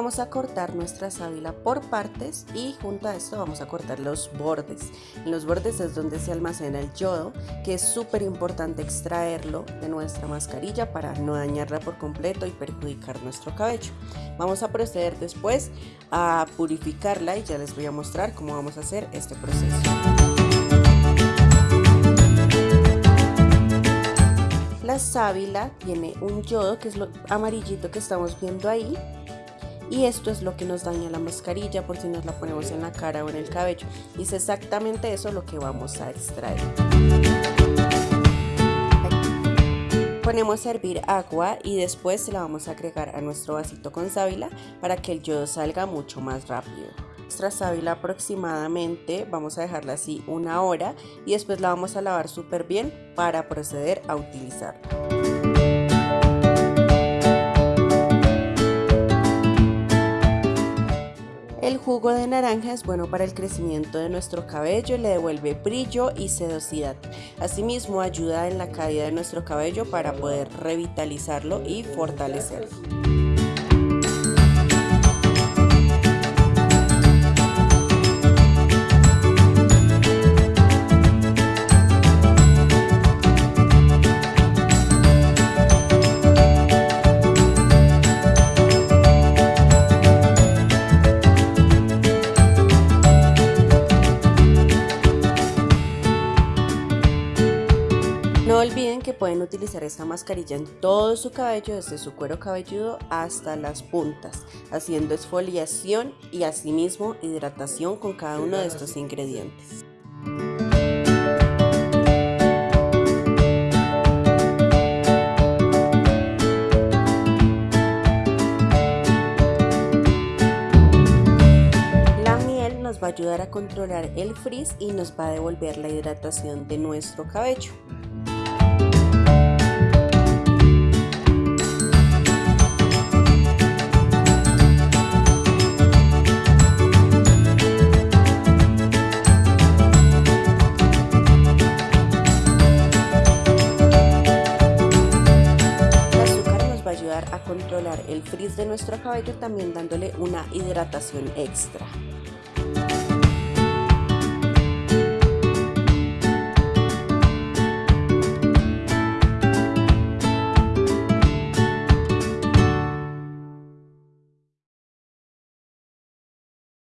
vamos a cortar nuestra sábila por partes y junto a esto vamos a cortar los bordes. En los bordes es donde se almacena el yodo, que es súper importante extraerlo de nuestra mascarilla para no dañarla por completo y perjudicar nuestro cabello. Vamos a proceder después a purificarla y ya les voy a mostrar cómo vamos a hacer este proceso. La sábila tiene un yodo que es lo amarillito que estamos viendo ahí y esto es lo que nos daña la mascarilla por si nos la ponemos en la cara o en el cabello. Y es exactamente eso lo que vamos a extraer. Ponemos a hervir agua y después la vamos a agregar a nuestro vasito con sábila para que el yodo salga mucho más rápido. Nuestra sábila aproximadamente vamos a dejarla así una hora y después la vamos a lavar súper bien para proceder a utilizarla jugo de naranja es bueno para el crecimiento de nuestro cabello, le devuelve brillo y sedosidad. Asimismo ayuda en la caída de nuestro cabello para poder revitalizarlo y fortalecerlo. No olviden que pueden utilizar esta mascarilla en todo su cabello, desde su cuero cabelludo hasta las puntas, haciendo exfoliación y asimismo hidratación con cada uno de estos ingredientes. La miel nos va a ayudar a controlar el frizz y nos va a devolver la hidratación de nuestro cabello. A controlar el frizz de nuestro cabello también dándole una hidratación extra.